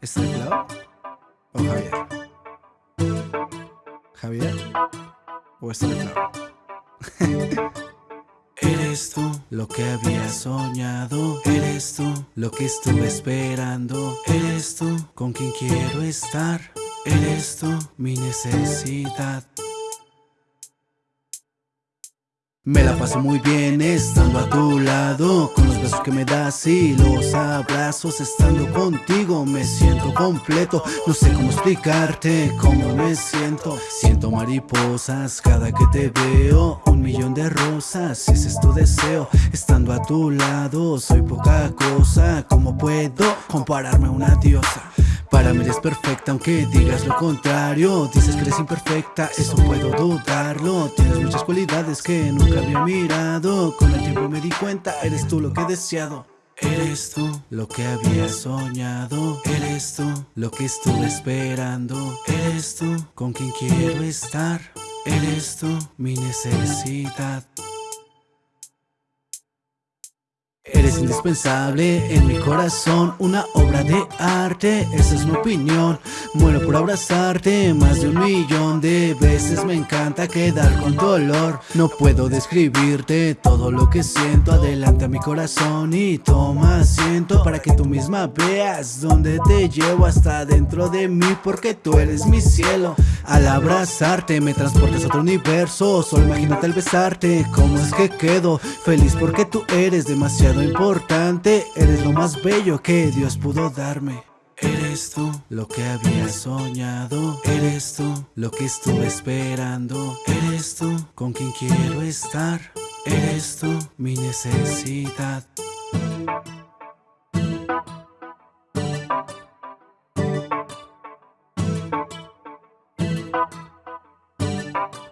¿Es Clau o Javier? ¿Javier o es Clau? Eres tú lo que había soñado. Eres tú lo que estuve esperando. Eres tú con quien quiero estar. Eres tú mi necesidad me la paso muy bien estando a tu lado Con los besos que me das y los abrazos Estando contigo me siento completo. No sé cómo explicarte cómo me siento. Siento mariposas cada que te veo Un millón de rosas ese es tu deseo. Estando a tu lado soy poca cosa ¿Cómo puedo compararme a una diosa? Para mí eres perfecta aunque digas lo contrario. Dices que eres imperfecta, eso puedo dudarlo. Tienes muchas cualidades que nunca había mirado. Con el tiempo me di cuenta, eres tú lo que he deseado. Eres tú lo que había soñado. Eres tú lo que estuve esperando. Eres tú con quien quiero estar. Eres tú mi necesidad Eres indispensable en mi corazón, una obra de arte, esa es mi opinión. Muero por abrazarte más de un millón de veces Me encanta quedar con dolor No puedo describirte todo lo que siento Adelante a mi corazón y toma asiento Para que tú misma veas dónde te llevo hasta dentro de mí Porque tú eres mi cielo Al abrazarte me transportas a otro universo. Solo imagínate al besarte, cómo es que quedo Feliz porque tú eres demasiado importante. Eres lo más bello que Dios pudo darme. Eres tú. Lo que había soñado. Eres tú. Lo que estuve esperando. Eres tú. Con quien quiero estar. Eres tú. Mi necesidad Bye.